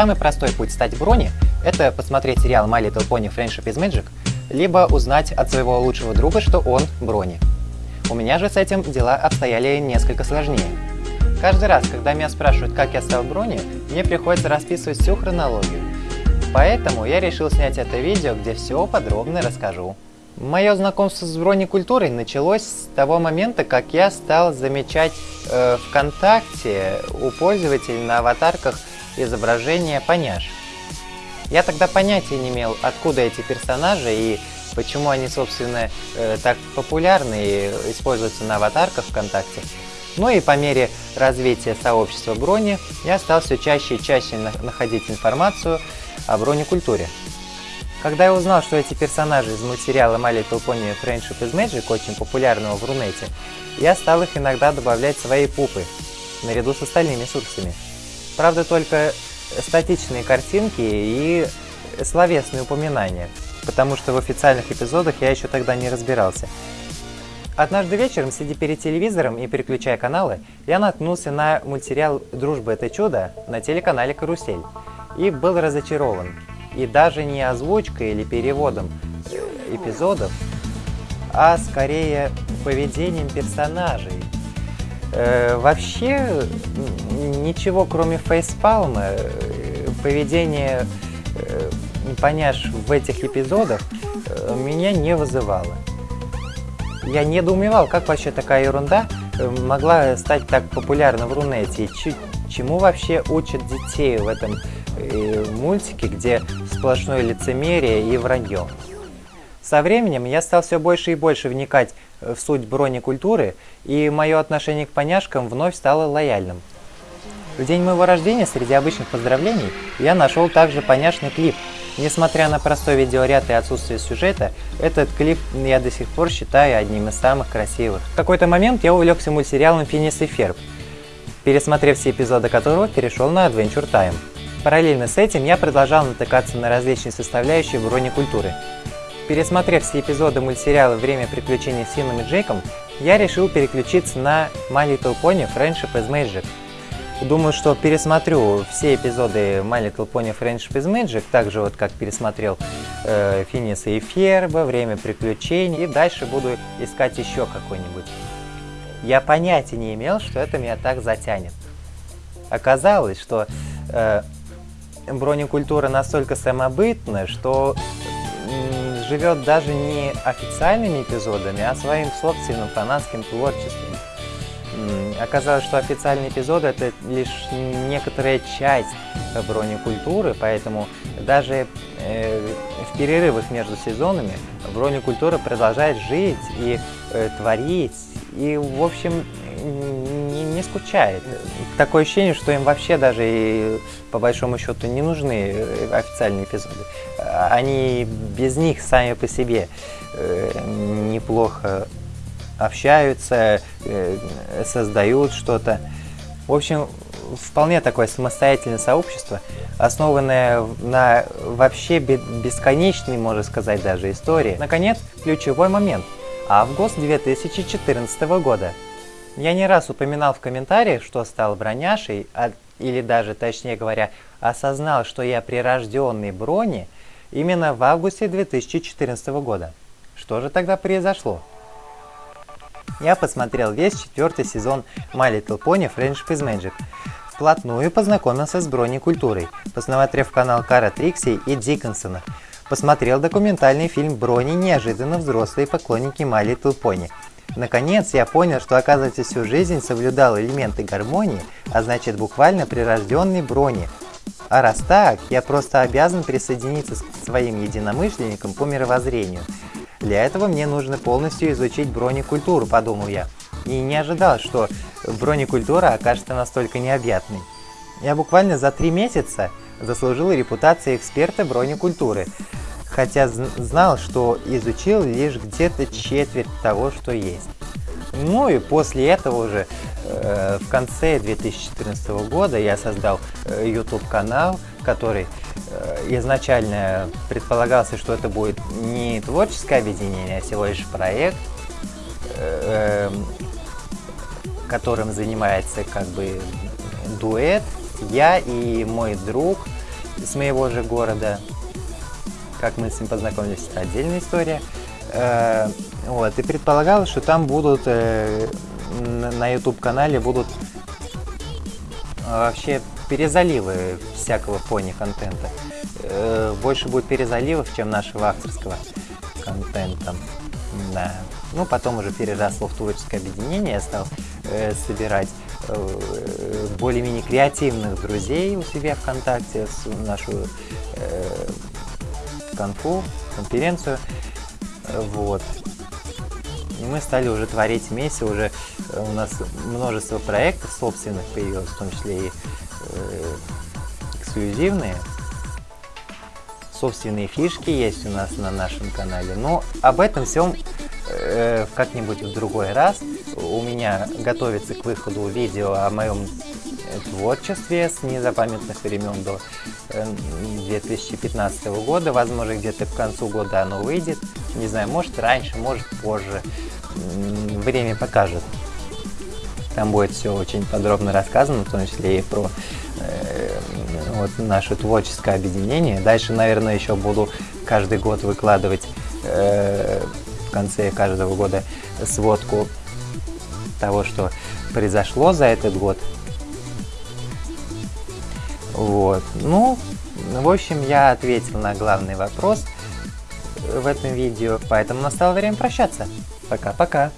Самый простой путь стать Брони – это посмотреть сериал My Little Pony Friendship is Magic, либо узнать от своего лучшего друга, что он Брони. У меня же с этим дела обстояли несколько сложнее. Каждый раз, когда меня спрашивают, как я стал Брони, мне приходится расписывать всю хронологию. Поэтому я решил снять это видео, где все подробно расскажу. Мое знакомство с бронекультурой началось с того момента, как я стал замечать э, ВКонтакте у пользователей на аватарках изображение поняш. Я тогда понятия не имел, откуда эти персонажи и почему они, собственно, э, так популярны и используются на аватарках ВКонтакте. Ну и по мере развития сообщества брони я стал все чаще и чаще находить информацию о бронекультуре. Когда я узнал, что эти персонажи из мультсериала My Little Pony Friendship is Magic, очень популярного в Рунете, я стал их иногда добавлять в свои пупы, наряду с остальными сурсами. Правда, только статичные картинки и словесные упоминания, потому что в официальных эпизодах я еще тогда не разбирался. Однажды вечером, сидя перед телевизором и переключая каналы, я наткнулся на мультсериал «Дружба – это чудо» на телеканале «Карусель» и был разочарован. И даже не озвучкой или переводом эпизодов, а скорее поведением персонажей. Э, вообще, ничего кроме фейспалма, э, поведение э, поняшь в этих эпизодах э, меня не вызывало. Я недоумевал, как вообще такая ерунда могла стать так популярна в Рунете, чему вообще учат детей в этом мультике, где сплошное лицемерие и вранье. Со временем я стал все больше и больше вникать в суть бронекультуры, и мое отношение к поняшкам вновь стало лояльным. В день моего рождения среди обычных поздравлений я нашел также поняшный клип – Несмотря на простой видеоряд и отсутствие сюжета, этот клип я до сих пор считаю одним из самых красивых. В какой-то момент я увлекся мультсериалом «Финис и Ферб», пересмотрев все эпизоды которого перешел на Adventure Time. Параллельно с этим я продолжал натыкаться на различные составляющие бронекультуры. Пересмотрев все эпизоды мультсериала «Время приключений с Финном и Джейком», я решил переключиться на My Little Pony Friendship is Magic, Думаю, что пересмотрю все эпизоды My Little Pony Friendship is Magic, так же вот как пересмотрел э, Финиса и Ферба, Время приключений, и дальше буду искать еще какой-нибудь. Я понятия не имел, что это меня так затянет. Оказалось, что э, бронекультура настолько самобытна, что живет даже не официальными эпизодами, а своим собственным фанатским творчеством. Оказалось, что официальные эпизоды это лишь некоторая часть бронекультуры, поэтому даже э, в перерывах между сезонами бронекультура продолжает жить и э, творить, и, в общем, не, не скучает. Такое ощущение, что им вообще даже и по большому счету не нужны э, официальные эпизоды. Они без них сами по себе э, неплохо общаются, э, создают что-то. В общем, вполне такое самостоятельное сообщество, основанное на вообще бесконечной, можно сказать, даже истории. Наконец, ключевой момент. Август 2014 года. Я не раз упоминал в комментариях, что стал броняшей, а, или даже, точнее говоря, осознал, что я прирожденный брони именно в августе 2014 года. Что же тогда произошло? Я посмотрел весь четвертый сезон My Little Pony Friendship is Magic. Вплотную познакомился с бронекультурой, посмотрев канал Кара Трикси и Диккенсона. Посмотрел документальный фильм «Брони. Неожиданно взрослые поклонники My Little Pony». Наконец, я понял, что оказывается всю жизнь соблюдал элементы гармонии, а значит буквально прирожденный брони. А раз так, я просто обязан присоединиться к своим единомышленникам по мировоззрению – для этого мне нужно полностью изучить бронекультуру, подумал я. И не ожидал, что бронекультура окажется настолько необъятной. Я буквально за три месяца заслужил репутацию эксперта бронекультуры, хотя знал, что изучил лишь где-то четверть того, что есть. Ну и после этого уже э, в конце 2014 года я создал э, YouTube канал, который изначально предполагался, что это будет не творческое объединение, а всего лишь проект, э, эм, которым занимается как бы дуэт, я и мой друг, с моего же города. Как мы с ним познакомились, это отдельная история. Э, вот, и предполагалось, что там будут, э, на YouTube-канале будут вообще перезаливы всякого пони-контента. Больше будет перезаливов, чем нашего авторского контента. Да. Ну, потом уже переросло в творческое объединение, я стал э, собирать э, более-менее креативных друзей у себя ВКонтакте, с нашу э, конфу, конференцию. Вот. И мы стали уже творить вместе, уже э, у нас множество проектов собственных появилось, в том числе и э, эксклюзивные. Собственные фишки есть у нас на нашем канале. Но об этом всем э, как-нибудь в другой раз. У меня готовится к выходу видео о моем творчестве с незапамятных времен до 2015 э, года. Возможно, где-то к концу года оно выйдет. Не знаю, может раньше, может позже. Время покажет. Там будет все очень подробно рассказано, в том числе и про вот наше творческое объединение. Дальше, наверное, еще буду каждый год выкладывать э, в конце каждого года сводку того, что произошло за этот год. Вот. Ну, в общем, я ответил на главный вопрос в этом видео, поэтому настало время прощаться. Пока-пока.